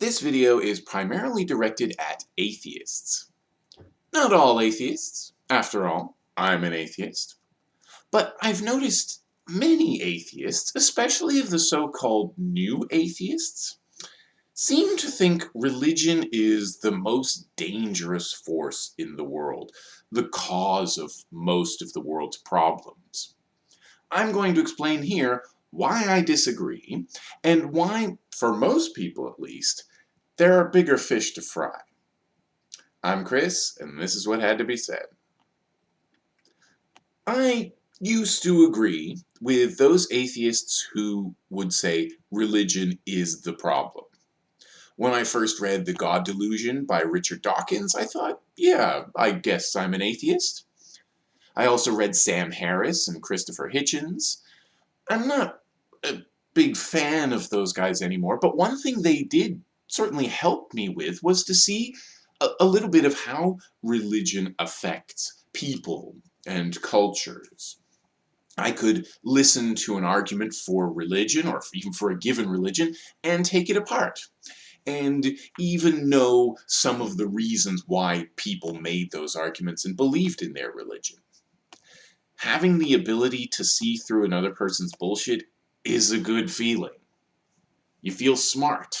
This video is primarily directed at atheists. Not all atheists, after all, I'm an atheist. But I've noticed many atheists, especially of the so-called new atheists, seem to think religion is the most dangerous force in the world, the cause of most of the world's problems. I'm going to explain here why I disagree, and why, for most people at least, there are bigger fish to fry. I'm Chris, and this is what had to be said. I used to agree with those atheists who would say religion is the problem. When I first read The God Delusion by Richard Dawkins, I thought, yeah, I guess I'm an atheist. I also read Sam Harris and Christopher Hitchens. I'm not big fan of those guys anymore, but one thing they did certainly help me with was to see a, a little bit of how religion affects people and cultures. I could listen to an argument for religion, or even for a given religion, and take it apart and even know some of the reasons why people made those arguments and believed in their religion. Having the ability to see through another person's bullshit is a good feeling. You feel smart.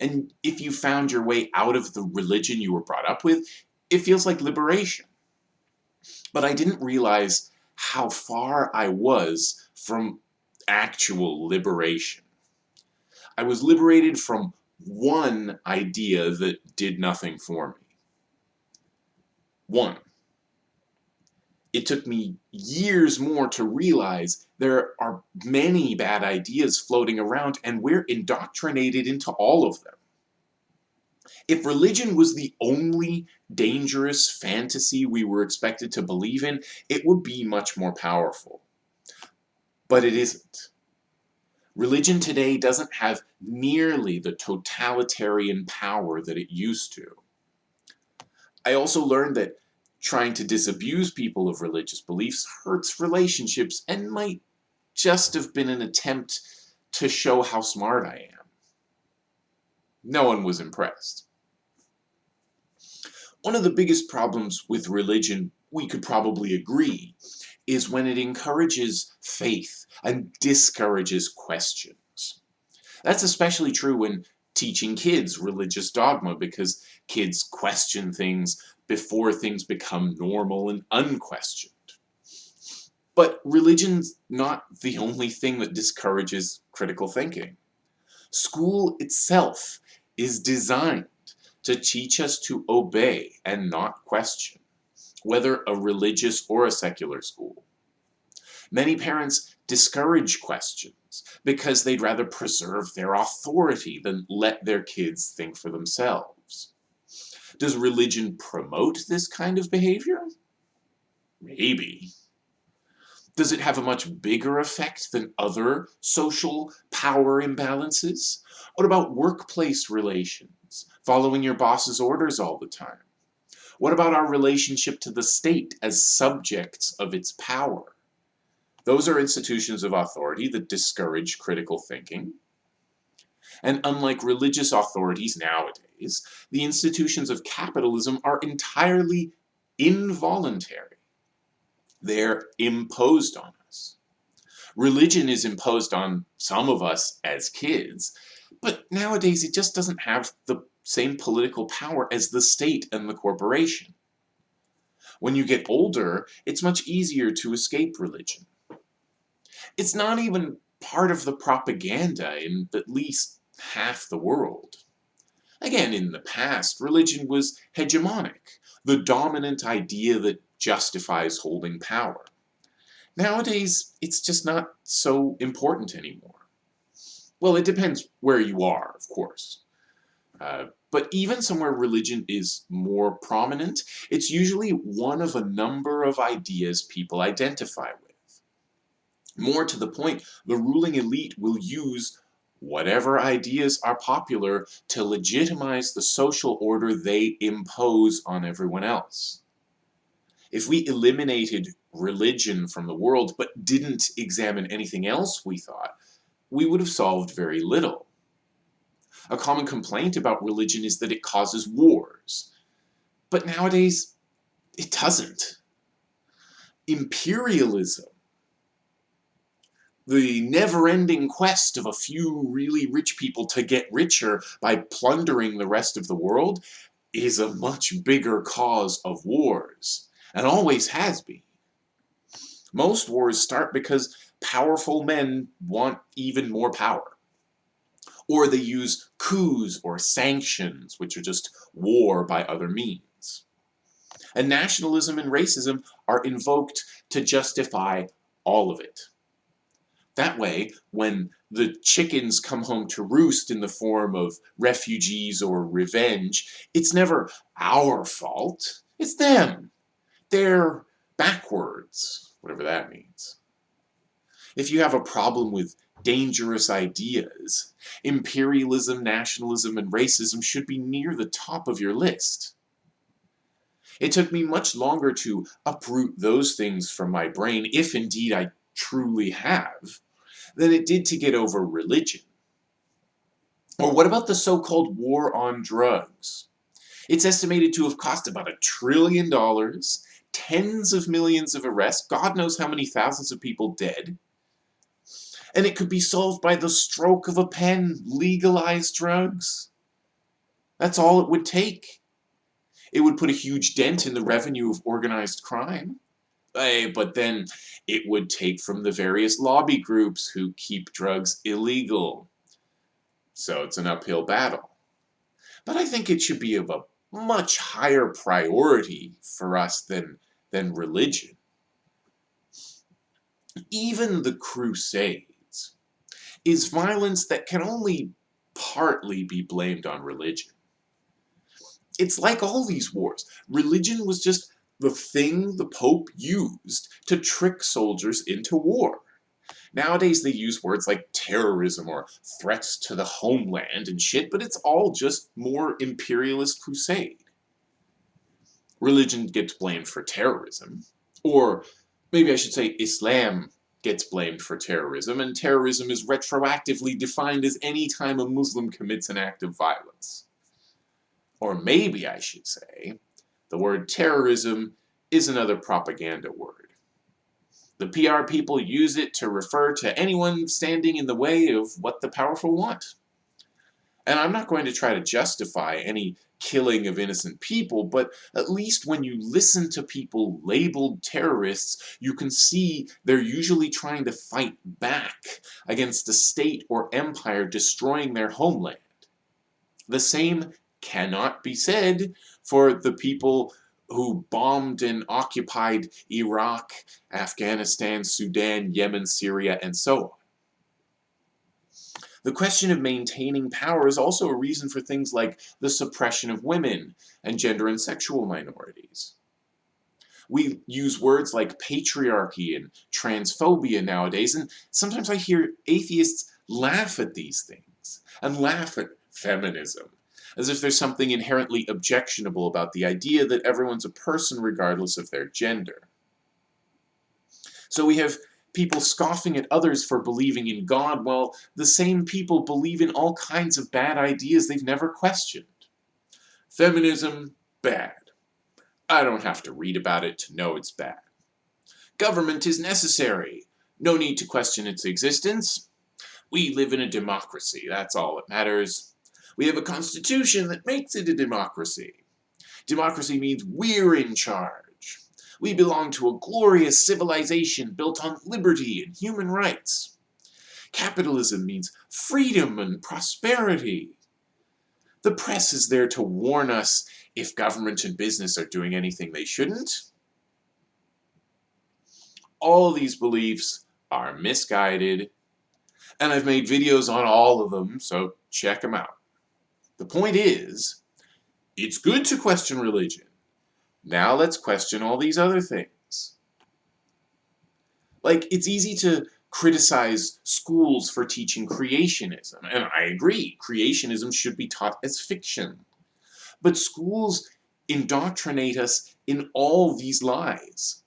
And if you found your way out of the religion you were brought up with, it feels like liberation. But I didn't realize how far I was from actual liberation. I was liberated from one idea that did nothing for me. One. It took me years more to realize there are many bad ideas floating around and we're indoctrinated into all of them. If religion was the only dangerous fantasy we were expected to believe in, it would be much more powerful. But it isn't. Religion today doesn't have nearly the totalitarian power that it used to. I also learned that trying to disabuse people of religious beliefs hurts relationships and might just have been an attempt to show how smart I am. No one was impressed. One of the biggest problems with religion, we could probably agree, is when it encourages faith and discourages questions. That's especially true when teaching kids religious dogma because kids question things before things become normal and unquestioned. But religion's not the only thing that discourages critical thinking. School itself is designed to teach us to obey and not question whether a religious or a secular school. Many parents discourage questions because they'd rather preserve their authority than let their kids think for themselves. Does religion promote this kind of behavior? Maybe. Does it have a much bigger effect than other social power imbalances? What about workplace relations? Following your boss's orders all the time? What about our relationship to the state as subjects of its power? Those are institutions of authority that discourage critical thinking. And unlike religious authorities nowadays, the institutions of capitalism are entirely involuntary. They're imposed on us. Religion is imposed on some of us as kids, but nowadays it just doesn't have the same political power as the state and the corporation. When you get older, it's much easier to escape religion. It's not even part of the propaganda in at least half the world. Again, in the past, religion was hegemonic, the dominant idea that justifies holding power. Nowadays, it's just not so important anymore. Well, it depends where you are, of course. Uh, but even somewhere religion is more prominent, it's usually one of a number of ideas people identify with. More to the point, the ruling elite will use whatever ideas are popular to legitimize the social order they impose on everyone else. If we eliminated religion from the world but didn't examine anything else we thought, we would have solved very little. A common complaint about religion is that it causes wars. But nowadays, it doesn't. Imperialism, the never-ending quest of a few really rich people to get richer by plundering the rest of the world, is a much bigger cause of wars, and always has been. Most wars start because powerful men want even more power. Or they use coups or sanctions, which are just war by other means. And nationalism and racism are invoked to justify all of it. That way, when the chickens come home to roost in the form of refugees or revenge, it's never our fault, it's them. They're backwards whatever that means. If you have a problem with dangerous ideas, imperialism, nationalism, and racism should be near the top of your list. It took me much longer to uproot those things from my brain, if indeed I truly have, than it did to get over religion. Or what about the so-called war on drugs? It's estimated to have cost about a trillion dollars tens of millions of arrests, God knows how many thousands of people dead. And it could be solved by the stroke of a pen, legalize drugs. That's all it would take. It would put a huge dent in the revenue of organized crime. But then it would take from the various lobby groups who keep drugs illegal. So it's an uphill battle. But I think it should be of a much higher priority for us than, than religion. Even the Crusades is violence that can only partly be blamed on religion. It's like all these wars. Religion was just the thing the Pope used to trick soldiers into war. Nowadays they use words like terrorism or threats to the homeland and shit, but it's all just more imperialist crusade. Religion gets blamed for terrorism. Or maybe I should say Islam gets blamed for terrorism, and terrorism is retroactively defined as any time a Muslim commits an act of violence. Or maybe I should say, the word terrorism is another propaganda word. The PR people use it to refer to anyone standing in the way of what the powerful want. And I'm not going to try to justify any killing of innocent people, but at least when you listen to people labeled terrorists, you can see they're usually trying to fight back against a state or empire destroying their homeland. The same cannot be said for the people who bombed and occupied Iraq, Afghanistan, Sudan, Yemen, Syria, and so on. The question of maintaining power is also a reason for things like the suppression of women and gender and sexual minorities. We use words like patriarchy and transphobia nowadays, and sometimes I hear atheists laugh at these things, and laugh at feminism, as if there's something inherently objectionable about the idea that everyone's a person regardless of their gender. So we have people scoffing at others for believing in God, while the same people believe in all kinds of bad ideas they've never questioned. Feminism, bad. I don't have to read about it to know it's bad. Government is necessary. No need to question its existence. We live in a democracy, that's all that matters. We have a constitution that makes it a democracy. Democracy means we're in charge. We belong to a glorious civilization built on liberty and human rights. Capitalism means freedom and prosperity. The press is there to warn us if government and business are doing anything they shouldn't. All these beliefs are misguided, and I've made videos on all of them, so check them out. The point is, it's good to question religion. Now let's question all these other things. Like, it's easy to criticize schools for teaching creationism, and I agree, creationism should be taught as fiction. But schools indoctrinate us in all these lies.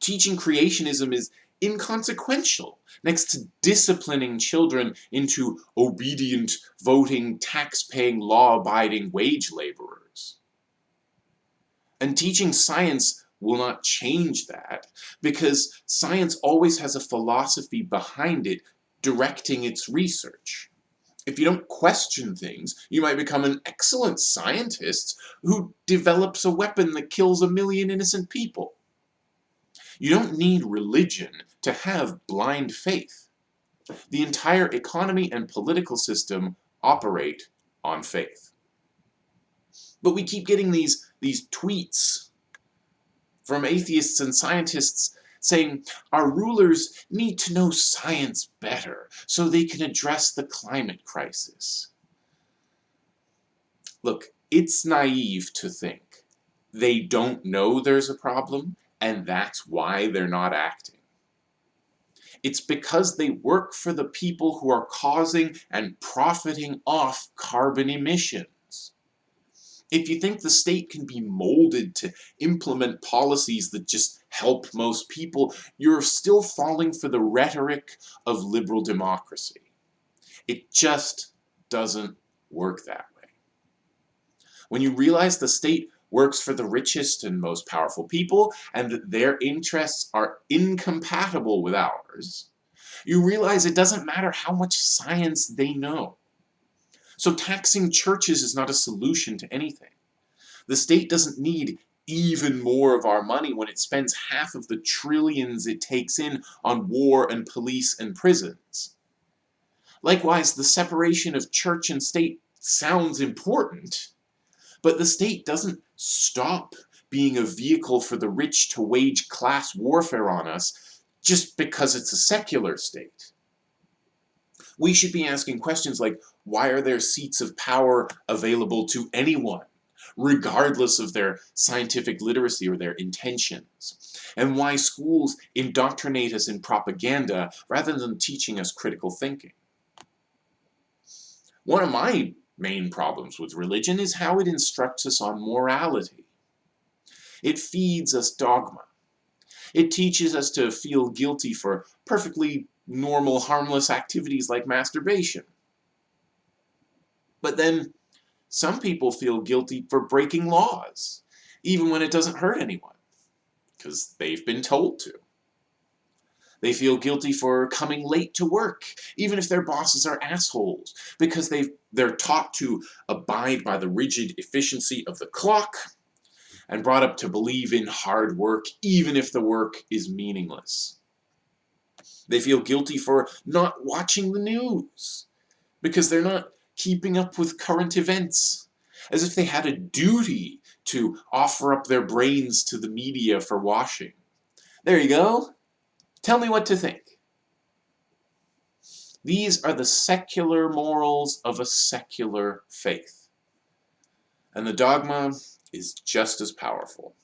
Teaching creationism is, inconsequential next to disciplining children into obedient, voting, tax-paying, law-abiding wage laborers. And teaching science will not change that because science always has a philosophy behind it directing its research. If you don't question things, you might become an excellent scientist who develops a weapon that kills a million innocent people. You don't need religion to have blind faith. The entire economy and political system operate on faith. But we keep getting these, these tweets from atheists and scientists saying our rulers need to know science better so they can address the climate crisis. Look, it's naive to think they don't know there's a problem and that's why they're not acting. It's because they work for the people who are causing and profiting off carbon emissions. If you think the state can be molded to implement policies that just help most people, you're still falling for the rhetoric of liberal democracy. It just doesn't work that way. When you realize the state works for the richest and most powerful people, and that their interests are incompatible with ours, you realize it doesn't matter how much science they know. So taxing churches is not a solution to anything. The state doesn't need even more of our money when it spends half of the trillions it takes in on war and police and prisons. Likewise, the separation of church and state sounds important, but the state doesn't stop being a vehicle for the rich to wage class warfare on us just because it's a secular state. We should be asking questions like, why are there seats of power available to anyone? regardless of their scientific literacy or their intentions, and why schools indoctrinate us in propaganda rather than teaching us critical thinking. One of my main problems with religion is how it instructs us on morality. It feeds us dogma. It teaches us to feel guilty for perfectly normal, harmless activities like masturbation. But then some people feel guilty for breaking laws, even when it doesn't hurt anyone, because they've been told to. They feel guilty for coming late to work, even if their bosses are assholes, because they they're taught to abide by the rigid efficiency of the clock and brought up to believe in hard work, even if the work is meaningless. They feel guilty for not watching the news, because they're not keeping up with current events, as if they had a duty to offer up their brains to the media for washing. There you go. Tell me what to think. These are the secular morals of a secular faith. And the dogma is just as powerful.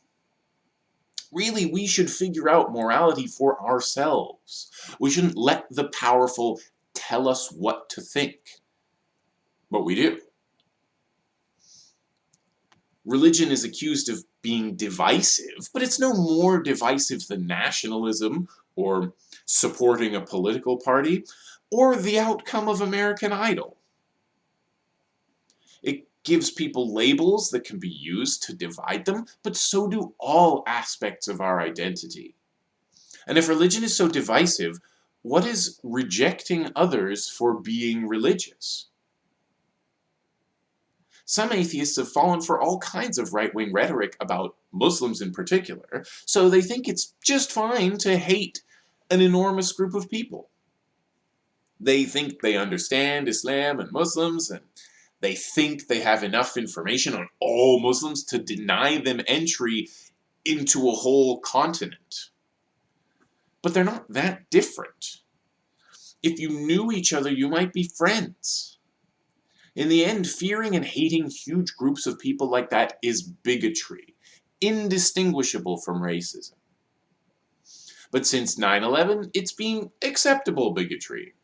Really, we should figure out morality for ourselves. We shouldn't let the powerful tell us what to think but we do. Religion is accused of being divisive, but it's no more divisive than nationalism, or supporting a political party, or the outcome of American Idol. It gives people labels that can be used to divide them, but so do all aspects of our identity. And if religion is so divisive, what is rejecting others for being religious? Some atheists have fallen for all kinds of right-wing rhetoric about Muslims in particular, so they think it's just fine to hate an enormous group of people. They think they understand Islam and Muslims, and they think they have enough information on all Muslims to deny them entry into a whole continent. But they're not that different. If you knew each other, you might be friends. In the end, fearing and hating huge groups of people like that is bigotry, indistinguishable from racism. But since 9-11, it's been acceptable bigotry.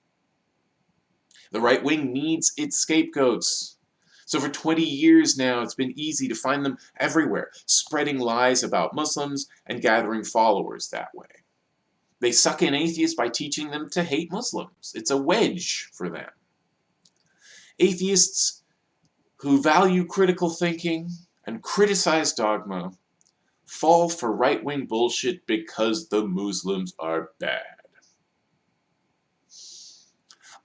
The right wing needs its scapegoats. So for 20 years now, it's been easy to find them everywhere, spreading lies about Muslims and gathering followers that way. They suck in atheists by teaching them to hate Muslims. It's a wedge for them. Atheists who value critical thinking and criticize dogma fall for right-wing bullshit because the Muslims are bad.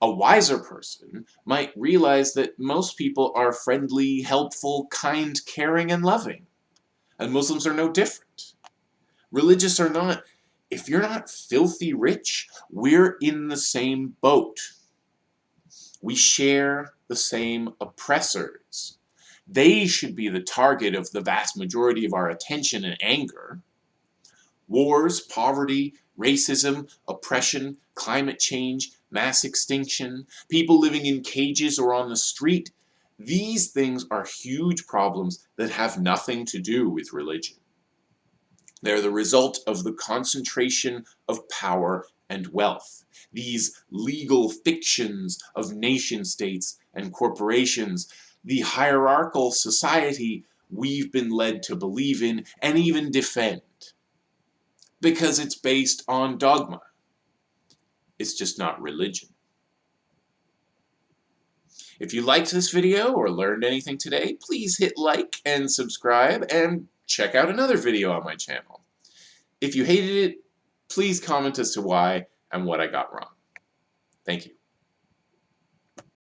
A wiser person might realize that most people are friendly, helpful, kind, caring, and loving. And Muslims are no different. Religious or not, if you're not filthy rich, we're in the same boat. We share the same oppressors. They should be the target of the vast majority of our attention and anger. Wars, poverty, racism, oppression, climate change, mass extinction, people living in cages or on the street, these things are huge problems that have nothing to do with religion. They're the result of the concentration of power and wealth. These legal fictions of nation states and corporations, the hierarchical society we've been led to believe in and even defend. Because it's based on dogma. It's just not religion. If you liked this video or learned anything today, please hit like and subscribe and check out another video on my channel. If you hated it, please comment as to why and what I got wrong. Thank you.